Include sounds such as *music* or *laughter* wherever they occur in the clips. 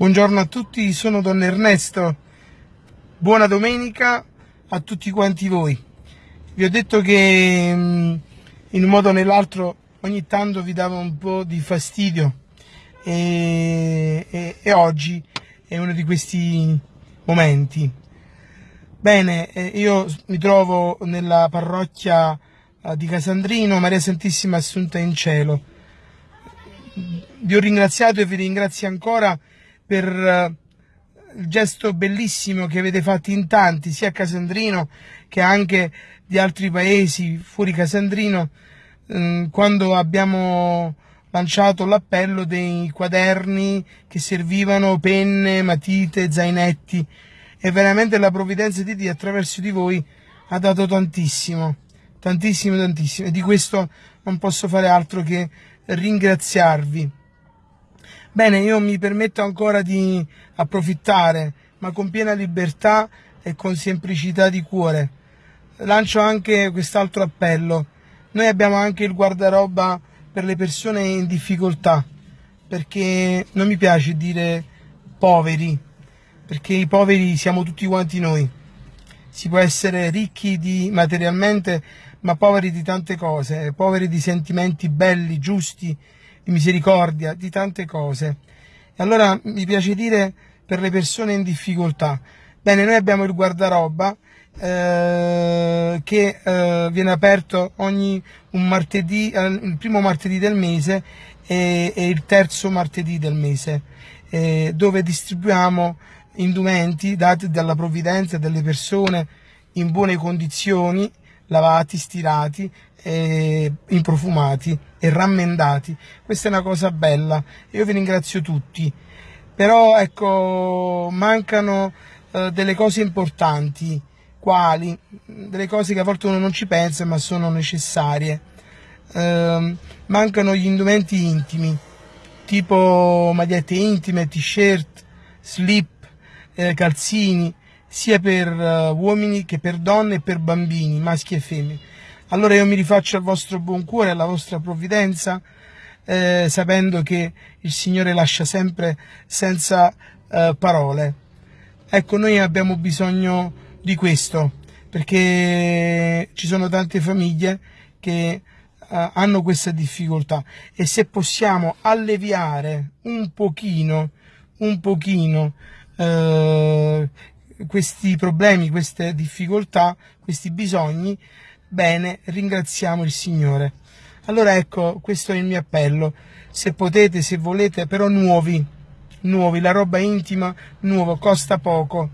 Buongiorno a tutti, sono Don Ernesto. Buona domenica a tutti quanti voi. Vi ho detto che mm, in un modo o nell'altro ogni tanto vi dava un po' di fastidio e, e, e oggi è uno di questi momenti. Bene, eh, io mi trovo nella parrocchia eh, di Casandrino, Maria Santissima Assunta in Cielo. Vi ho ringraziato e vi ringrazio ancora per eh, il gesto bellissimo che avete fatto in tanti, sia a Casandrino che anche di altri paesi fuori Casandrino, mm, quando abbiamo lanciato l'appello dei quaderni che servivano penne, matite, zainetti e veramente la provvidenza di Dio attraverso di voi ha dato tantissimo, tantissimo, tantissimo e di questo non posso fare altro che ringraziarvi. Bene, io mi permetto ancora di approfittare, ma con piena libertà e con semplicità di cuore. Lancio anche quest'altro appello. Noi abbiamo anche il guardaroba per le persone in difficoltà, perché non mi piace dire poveri, perché i poveri siamo tutti quanti noi. Si può essere ricchi di materialmente, ma poveri di tante cose, poveri di sentimenti belli, giusti, di misericordia, di tante cose. E allora mi piace dire per le persone in difficoltà. Bene, noi abbiamo il guardaroba eh, che eh, viene aperto ogni un martedì, eh, il primo martedì del mese e, e il terzo martedì del mese, eh, dove distribuiamo indumenti dati dalla provvidenza delle persone in buone condizioni, lavati, stirati, eh, improfumati e rammendati. Questa è una cosa bella, io vi ringrazio tutti. Però ecco, mancano eh, delle cose importanti, quali? Delle cose che a volte uno non ci pensa ma sono necessarie. Eh, mancano gli indumenti intimi, tipo magliette intime, t-shirt, slip, eh, calzini, sia per uh, uomini che per donne e per bambini, maschi e femmine. Allora io mi rifaccio al vostro buon cuore, alla vostra provvidenza, eh, sapendo che il Signore lascia sempre senza eh, parole. Ecco, noi abbiamo bisogno di questo, perché ci sono tante famiglie che uh, hanno questa difficoltà e se possiamo alleviare un pochino, un pochino uh, questi problemi, queste difficoltà, questi bisogni, bene, ringraziamo il Signore. Allora ecco, questo è il mio appello, se potete, se volete, però nuovi, nuovi, la roba intima, nuovo, costa poco,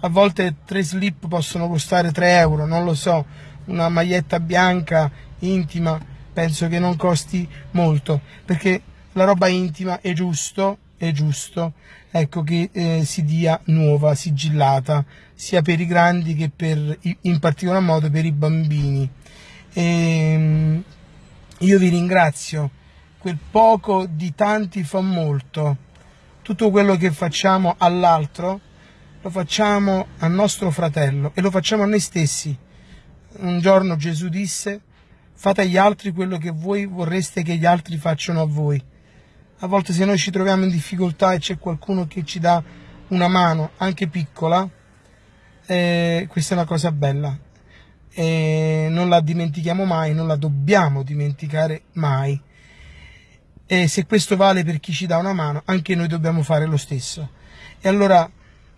a volte tre slip possono costare 3 euro, non lo so, una maglietta bianca, intima, penso che non costi molto, perché la roba intima è giusto, è giusto, ecco, che eh, si dia nuova, sigillata, sia per i grandi che per, in particolar modo per i bambini. E, ehm, io vi ringrazio, quel poco di tanti fa molto, tutto quello che facciamo all'altro lo facciamo al nostro fratello e lo facciamo a noi stessi. Un giorno Gesù disse, fate agli altri quello che voi vorreste che gli altri facciano a voi a volte se noi ci troviamo in difficoltà e c'è qualcuno che ci dà una mano, anche piccola, eh, questa è una cosa bella. E non la dimentichiamo mai, non la dobbiamo dimenticare mai. E se questo vale per chi ci dà una mano, anche noi dobbiamo fare lo stesso. E allora,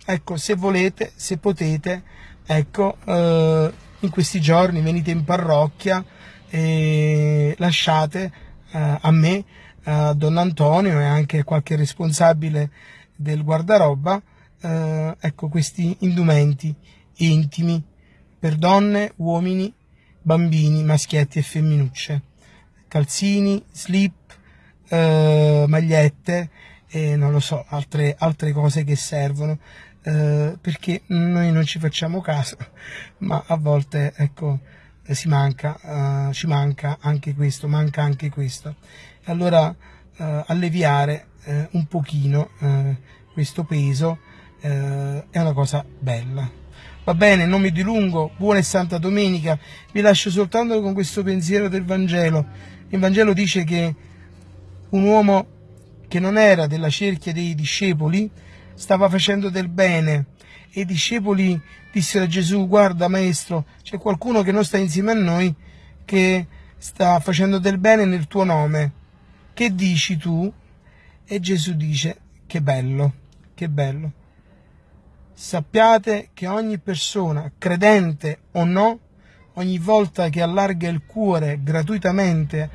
ecco, se volete, se potete, ecco, eh, in questi giorni venite in parrocchia e lasciate eh, a me eh, Don Antonio e anche qualche responsabile del guardaroba, eh, ecco questi indumenti intimi per donne, uomini, bambini, maschietti e femminucce, calzini, slip, eh, magliette e non lo so, altre, altre cose che servono, eh, perché noi non ci facciamo caso, *laughs* ma a volte ecco, si manca, uh, ci manca anche questo, manca anche questo allora eh, alleviare eh, un pochino questo peso è una cosa bella. Va bene, non mi dilungo, buona e santa domenica, vi lascio soltanto con questo pensiero del Vangelo. Il Vangelo dice che un uomo che non era della cerchia dei discepoli, stava facendo del bene e i discepoli dissero a Gesù guarda maestro c'è qualcuno che non sta insieme a noi che sta facendo del bene nel tuo nome che dici tu? E Gesù dice che bello, che bello. Sappiate che ogni persona, credente o no, ogni volta che allarga il cuore gratuitamente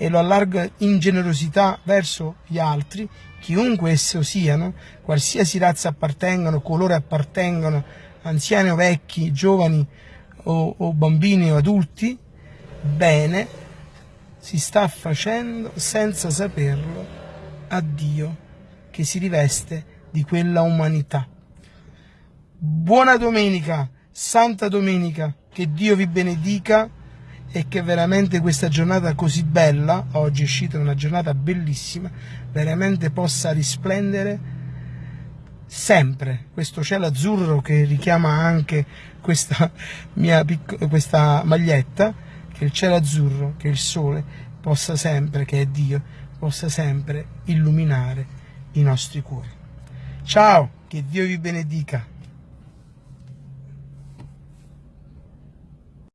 e lo allarga in generosità verso gli altri, chiunque esso siano, qualsiasi razza appartengano, colore appartengano, anziani o vecchi, giovani o, o bambini o adulti, bene, si sta facendo senza saperlo a Dio che si riveste di quella umanità. Buona domenica, Santa Domenica, che Dio vi benedica e che veramente questa giornata così bella, oggi è uscita una giornata bellissima, veramente possa risplendere sempre questo cielo azzurro che richiama anche questa mia questa maglietta, che il cielo azzurro, che il sole possa sempre, che è Dio, possa sempre illuminare i nostri cuori. Ciao, che Dio vi benedica.